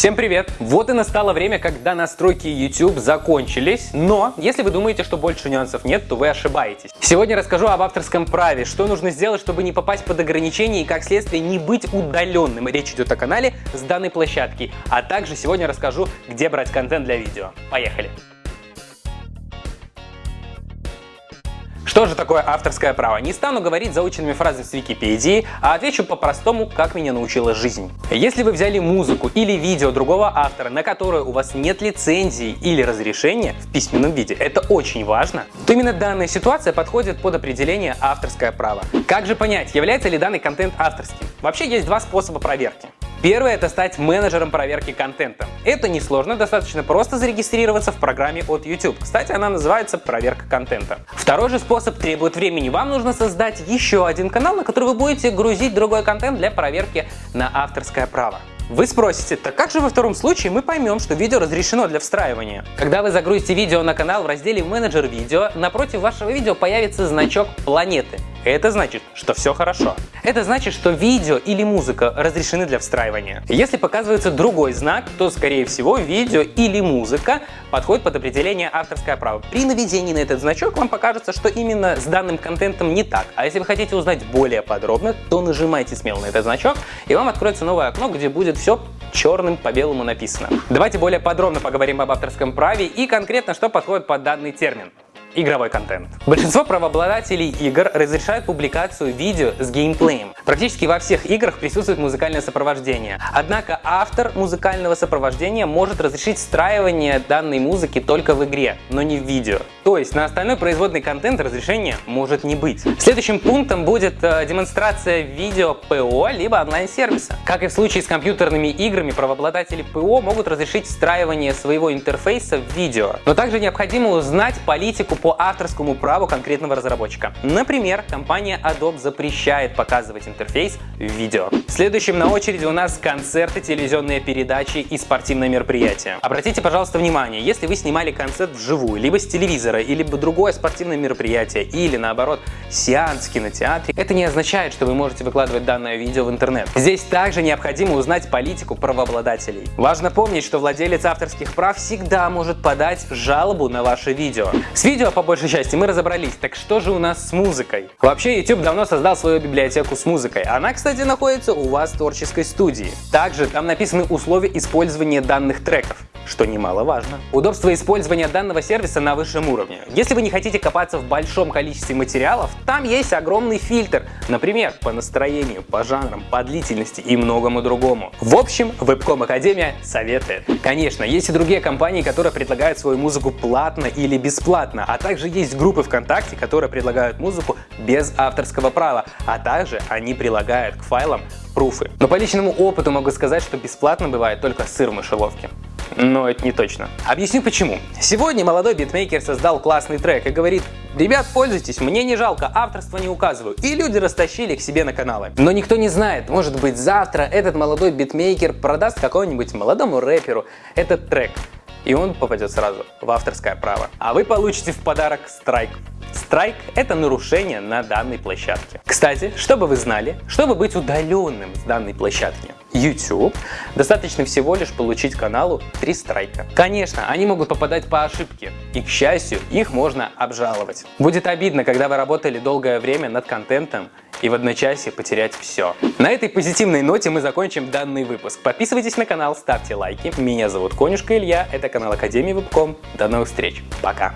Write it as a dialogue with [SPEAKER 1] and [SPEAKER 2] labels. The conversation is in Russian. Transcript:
[SPEAKER 1] Всем привет! Вот и настало время, когда настройки YouTube закончились, но если вы думаете, что больше нюансов нет, то вы ошибаетесь. Сегодня расскажу об авторском праве, что нужно сделать, чтобы не попасть под ограничения и как следствие не быть удаленным. Речь идет о канале с данной площадки, а также сегодня расскажу, где брать контент для видео. Поехали! Что же такое авторское право? Не стану говорить заученными фразами с Википедии, а отвечу по-простому, как меня научила жизнь. Если вы взяли музыку или видео другого автора, на которое у вас нет лицензии или разрешения в письменном виде, это очень важно, то именно данная ситуация подходит под определение авторское право. Как же понять, является ли данный контент авторским? Вообще есть два способа проверки. Первое – это стать менеджером проверки контента. Это несложно, достаточно просто зарегистрироваться в программе от YouTube. Кстати, она называется «Проверка контента». Второй же способ требует времени. Вам нужно создать еще один канал, на который вы будете грузить другой контент для проверки на авторское право. Вы спросите, так как же во втором случае мы поймем, что видео разрешено для встраивания? Когда вы загрузите видео на канал в разделе «Менеджер видео», напротив вашего видео появится значок планеты. Это значит, что все хорошо. Это значит, что видео или музыка разрешены для встраивания. Если показывается другой знак, то скорее всего видео или музыка подходит под определение авторское право. При наведении на этот значок вам покажется, что именно с данным контентом не так. А если вы хотите узнать более подробно, то нажимайте смело на этот значок и вам откроется новое окно, где будет все черным по белому написано. Давайте более подробно поговорим об авторском праве и конкретно, что подходит под данный термин игровой контент. Большинство правообладателей игр разрешают публикацию видео с геймплеем. Практически во всех играх присутствует музыкальное сопровождение. Однако автор музыкального сопровождения может разрешить встраивание данной музыки только в игре, но не в видео. То есть на остальной производный контент разрешения может не быть. Следующим пунктом будет э, демонстрация видео ПО либо онлайн-сервиса. Как и в случае с компьютерными играми, правообладатели ПО могут разрешить встраивание своего интерфейса в видео. Но также необходимо узнать политику по авторскому праву конкретного разработчика. Например, компания Adobe запрещает показывать интерфейс в видео. Следующим на очереди у нас концерты, телевизионные передачи и спортивные мероприятия. Обратите, пожалуйста, внимание, если вы снимали концерт вживую, либо с телевизора, или другое спортивное мероприятие, или наоборот, сеанс в кинотеатре, это не означает, что вы можете выкладывать данное видео в интернет. Здесь также необходимо узнать политику правообладателей. Важно помнить, что владелец авторских прав всегда может подать жалобу на ваше видео. С по большей части мы разобрались, так что же у нас с музыкой? Вообще YouTube давно создал свою библиотеку с музыкой. Она, кстати, находится у вас в творческой студии. Также там написаны условия использования данных треков что немаловажно. Удобство использования данного сервиса на высшем уровне. Если вы не хотите копаться в большом количестве материалов, там есть огромный фильтр, например, по настроению, по жанрам, по длительности и многому другому. В общем, Webcom Академия советует. Конечно, есть и другие компании, которые предлагают свою музыку платно или бесплатно, а также есть группы ВКонтакте, которые предлагают музыку без авторского права, а также они прилагают к файлам пруфы. Но по личному опыту могу сказать, что бесплатно бывает только сыр в мышеловке но это не точно. Объясню почему. Сегодня молодой битмейкер создал классный трек и говорит, ребят, пользуйтесь, мне не жалко, авторство не указываю. И люди растащили их себе на каналы. Но никто не знает, может быть завтра этот молодой битмейкер продаст какому-нибудь молодому рэперу этот трек. И он попадет сразу в авторское право. А вы получите в подарок страйк. Страйк – это нарушение на данной площадке. Кстати, чтобы вы знали, чтобы быть удаленным с данной площадки YouTube, достаточно всего лишь получить каналу 3 страйка. Конечно, они могут попадать по ошибке, и, к счастью, их можно обжаловать. Будет обидно, когда вы работали долгое время над контентом и в одночасье потерять все. На этой позитивной ноте мы закончим данный выпуск. Подписывайтесь на канал, ставьте лайки. Меня зовут Конюшка Илья, это канал Академии Вебком. До новых встреч, пока!